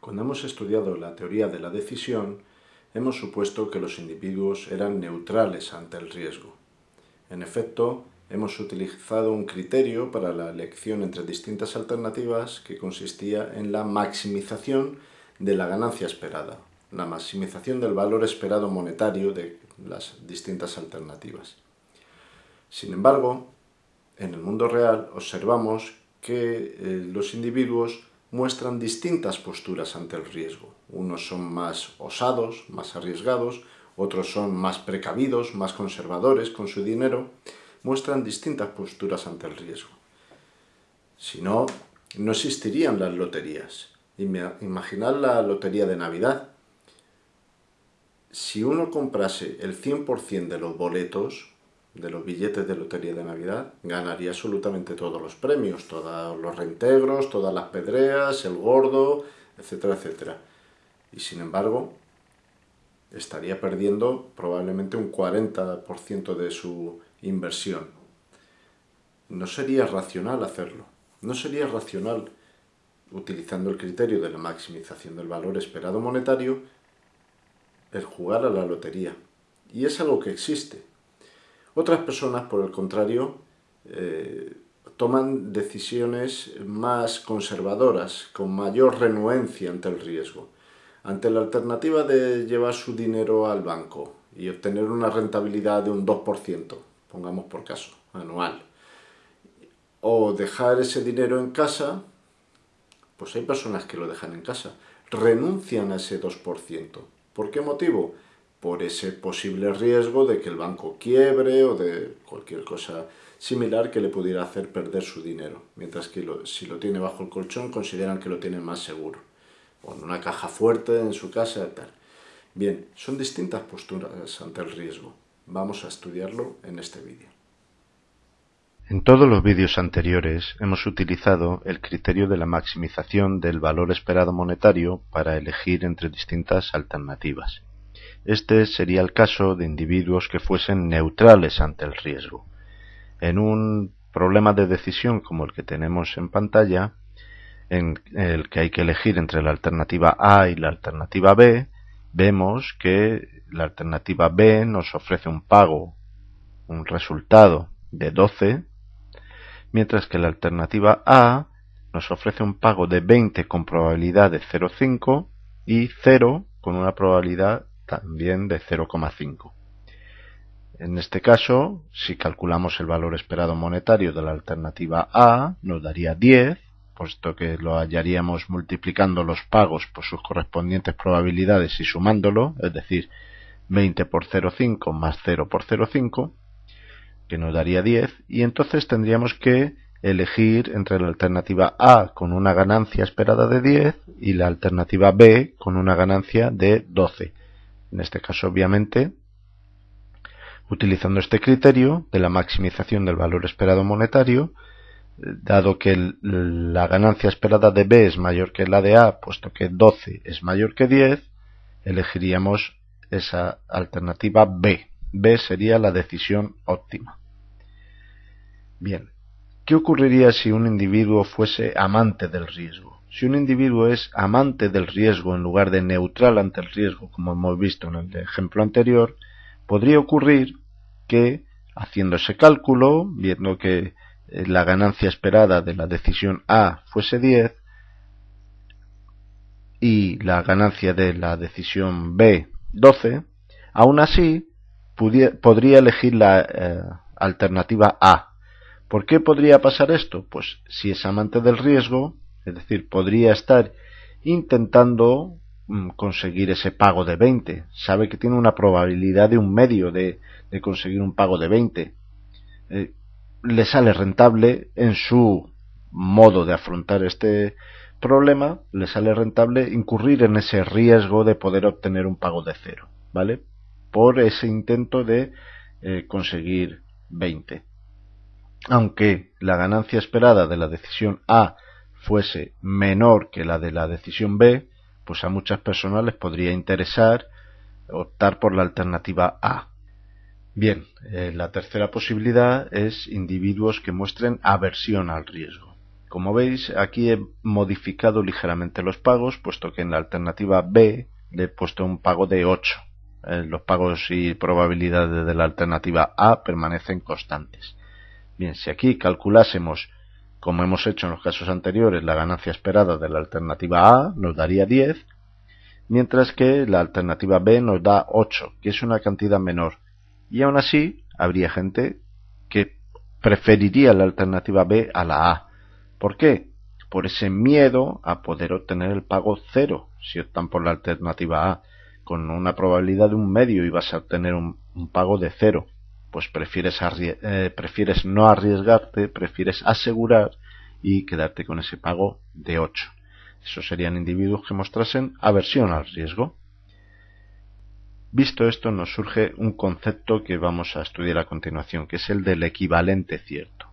Cuando hemos estudiado la teoría de la decisión, hemos supuesto que los individuos eran neutrales ante el riesgo. En efecto, hemos utilizado un criterio para la elección entre distintas alternativas que consistía en la maximización de la ganancia esperada, la maximización del valor esperado monetario de las distintas alternativas. Sin embargo, en el mundo real observamos que eh, los individuos muestran distintas posturas ante el riesgo. Unos son más osados, más arriesgados, otros son más precavidos, más conservadores con su dinero, muestran distintas posturas ante el riesgo. Si no, no existirían las loterías. Imaginad la lotería de Navidad. Si uno comprase el 100% de los boletos, de los billetes de lotería de Navidad, ganaría absolutamente todos los premios, todos los reintegros, todas las pedreas, el gordo, etcétera, etcétera. Y sin embargo, estaría perdiendo probablemente un 40% de su inversión. No sería racional hacerlo. No sería racional, utilizando el criterio de la maximización del valor esperado monetario, el jugar a la lotería. Y es algo que existe. Otras personas, por el contrario, eh, toman decisiones más conservadoras, con mayor renuencia ante el riesgo. Ante la alternativa de llevar su dinero al banco y obtener una rentabilidad de un 2%, pongamos por caso, anual, o dejar ese dinero en casa, pues hay personas que lo dejan en casa, renuncian a ese 2%. ¿Por qué motivo? Por ese posible riesgo de que el banco quiebre o de cualquier cosa similar que le pudiera hacer perder su dinero, mientras que si lo tiene bajo el colchón consideran que lo tiene más seguro, o en una caja fuerte en su casa tal. Bien, son distintas posturas ante el riesgo. Vamos a estudiarlo en este vídeo. En todos los vídeos anteriores hemos utilizado el criterio de la maximización del valor esperado monetario para elegir entre distintas alternativas. Este sería el caso de individuos que fuesen neutrales ante el riesgo. En un problema de decisión como el que tenemos en pantalla, en el que hay que elegir entre la alternativa A y la alternativa B, vemos que la alternativa B nos ofrece un pago, un resultado de 12, mientras que la alternativa A nos ofrece un pago de 20 con probabilidad de 0,5 y 0 con una probabilidad también de 0,5. En este caso, si calculamos el valor esperado monetario de la alternativa A, nos daría 10, puesto que lo hallaríamos multiplicando los pagos por sus correspondientes probabilidades y sumándolo, es decir, 20 por 0,5 más 0 por 0,5, que nos daría 10, y entonces tendríamos que elegir entre la alternativa A con una ganancia esperada de 10 y la alternativa B con una ganancia de 12 en este caso obviamente, utilizando este criterio de la maximización del valor esperado monetario, dado que la ganancia esperada de B es mayor que la de A, puesto que 12 es mayor que 10, elegiríamos esa alternativa B. B sería la decisión óptima. Bien, ¿qué ocurriría si un individuo fuese amante del riesgo? Si un individuo es amante del riesgo en lugar de neutral ante el riesgo, como hemos visto en el ejemplo anterior, podría ocurrir que, haciendo ese cálculo, viendo que eh, la ganancia esperada de la decisión A fuese 10 y la ganancia de la decisión B 12, aún así podría elegir la eh, alternativa A. ¿Por qué podría pasar esto? Pues si es amante del riesgo, es decir, podría estar intentando mm, conseguir ese pago de 20. Sabe que tiene una probabilidad de un medio de, conseguir un pago de 20. Eh, le sale rentable en su modo de afrontar este problema, le sale rentable incurrir en ese riesgo de poder obtener un pago de cero, ¿vale? Por ese intento de eh, conseguir 20. Aunque la ganancia esperada de la decisión A fuese menor que la de la decisión B, pues a muchas personas les podría interesar optar por la alternativa A. Bien, eh, la tercera posibilidad es individuos que muestren aversión al riesgo. Como veis, aquí he modificado ligeramente los pagos, puesto que en la alternativa B le he puesto un pago de 8. Eh, los pagos y probabilidades de la alternativa A permanecen constantes. Bien, si aquí calculásemos, como hemos hecho en los casos anteriores, la ganancia esperada de la alternativa A, nos daría 10, mientras que la alternativa B nos da 8, que es una cantidad menor. Y aún así, habría gente que preferiría la alternativa B a la A. ¿Por qué? Por ese miedo a poder obtener el pago cero si optan por la alternativa A con una probabilidad de un medio y vas a obtener un, pago de cero, pues prefieres, eh, prefieres no arriesgarte, prefieres asegurar y quedarte con ese pago de 8. Esos serían individuos que mostrasen aversión al riesgo. Visto esto, nos surge un concepto que vamos a estudiar a continuación, que es el del equivalente cierto.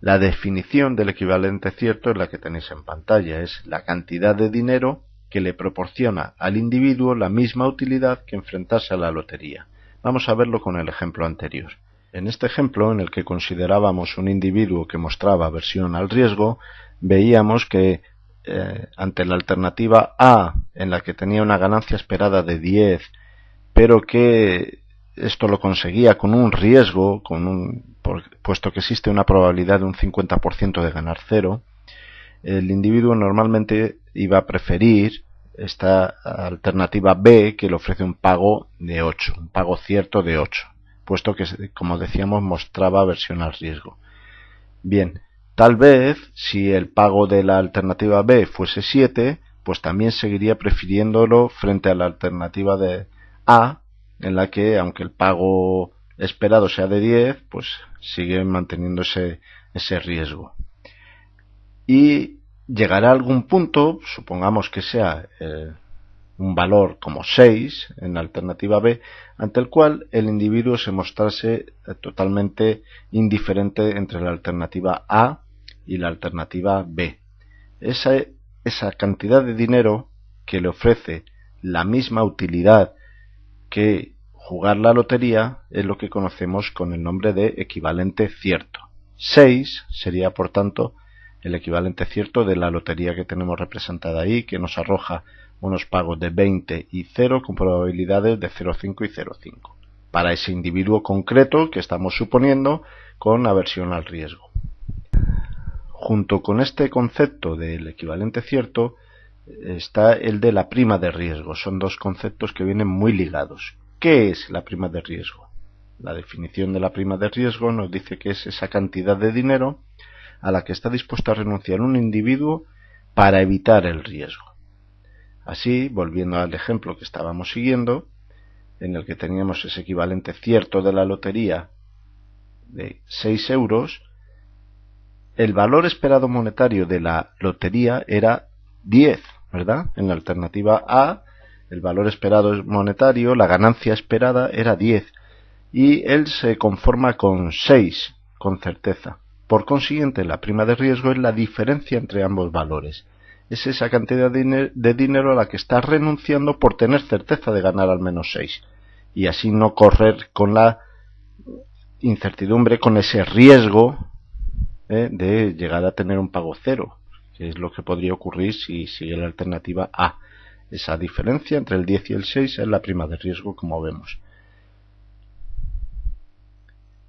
La definición del equivalente cierto es la que tenéis en pantalla, es la cantidad de dinero que le proporciona al individuo la misma utilidad que enfrentarse a la lotería. Vamos a verlo con el ejemplo anterior. En este ejemplo, en el que considerábamos un individuo que mostraba aversión al riesgo, veíamos que eh, ante la alternativa A, en la que tenía una ganancia esperada de 10, pero que esto lo conseguía con un riesgo, con un, puesto que existe una probabilidad de un 50% de ganar cero, el individuo normalmente iba a preferir esta alternativa B que le ofrece un pago de 8, un pago cierto de 8, puesto que, como decíamos, mostraba aversión al riesgo. Bien, tal vez si el pago de la alternativa B fuese 7, pues también seguiría prefiriéndolo frente a la alternativa de A, en la que, aunque el pago esperado sea de 10, pues sigue manteniendo ese, ese riesgo y llegará a algún punto, supongamos que sea eh, un valor como 6 en la alternativa B, ante el cual el individuo se mostrase eh, totalmente indiferente entre la alternativa A y la alternativa B. Esa, esa cantidad de dinero que le ofrece la misma utilidad que jugar la lotería es lo que conocemos con el nombre de equivalente cierto. 6 sería, por tanto, el equivalente cierto de la lotería que tenemos representada ahí, que nos arroja unos pagos de 20 y 0 con probabilidades de 0,5 y 0,5 para ese individuo concreto que estamos suponiendo con aversión al riesgo. Junto con este concepto del equivalente cierto está el de la prima de riesgo. Son dos conceptos que vienen muy ligados. ¿Qué es la prima de riesgo? La definición de la prima de riesgo nos dice que es esa cantidad de dinero a la que está dispuesto a renunciar un individuo para evitar el riesgo. Así, volviendo al ejemplo que estábamos siguiendo, en el que teníamos ese equivalente cierto de la lotería de 6 euros, el valor esperado monetario de la lotería era 10, ¿verdad? En la alternativa A, el valor esperado monetario, la ganancia esperada era 10, y él se conforma con 6, con certeza. Por consiguiente, la prima de riesgo es la diferencia entre ambos valores. Es esa cantidad de dinero a la que está renunciando por tener certeza de ganar al menos 6 y así no correr con la incertidumbre, con ese riesgo ¿eh? de llegar a tener un pago cero, que es lo que podría ocurrir si sigue la alternativa A. Esa diferencia entre el 10 y el 6 es la prima de riesgo, como vemos.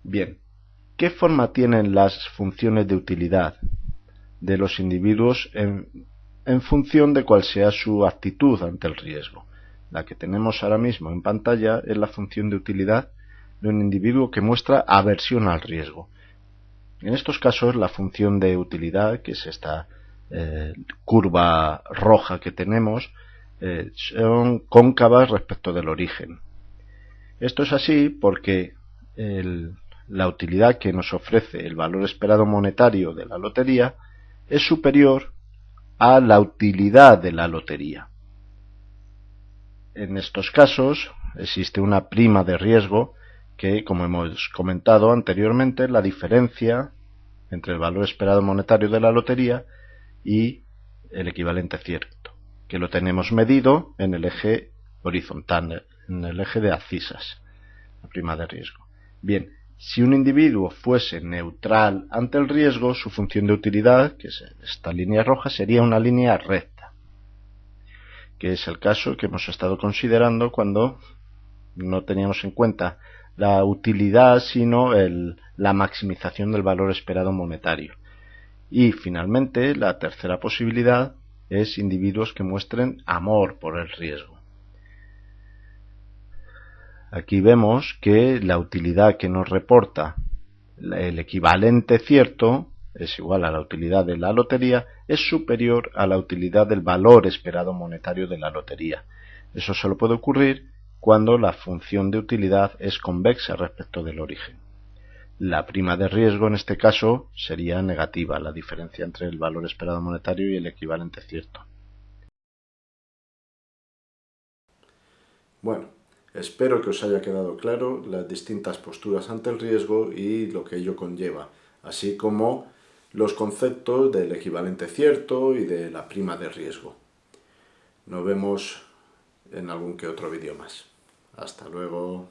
Bien, ¿Qué forma tienen las funciones de utilidad de los individuos en, función de cuál sea su actitud ante el riesgo? La que tenemos ahora mismo en pantalla es la función de utilidad de un individuo que muestra aversión al riesgo. En estos casos, la función de utilidad, que es esta eh, curva roja que tenemos, eh, son cóncavas respecto del origen. Esto es así porque el, la utilidad que nos ofrece el valor esperado monetario de la lotería es superior a la utilidad de la lotería. En estos casos existe una prima de riesgo que, como hemos comentado anteriormente, la diferencia entre el valor esperado monetario de la lotería y el equivalente cierto, que lo tenemos medido en el eje horizontal, en el eje de abscisas, la prima de riesgo. Bien, Si un individuo fuese neutral ante el riesgo, su función de utilidad, que es esta línea roja, sería una línea recta, que es el caso que hemos estado considerando cuando no teníamos en cuenta la utilidad, sino la maximización del valor esperado monetario. Y finalmente, la tercera posibilidad es individuos que muestren amor por el riesgo. Aquí vemos que la utilidad que nos reporta el equivalente cierto es igual a la utilidad de la lotería, es superior a la utilidad del valor esperado monetario de la lotería. Eso solo puede ocurrir cuando la función de utilidad es convexa respecto del origen. La prima de riesgo en este caso sería negativa, la diferencia entre el valor esperado monetario y el equivalente cierto. Bueno, espero que os haya quedado claro las distintas posturas ante el riesgo y lo que ello conlleva, así como los conceptos del equivalente cierto y de la prima de riesgo. Nos vemos en algún que otro vídeo más. Hasta luego.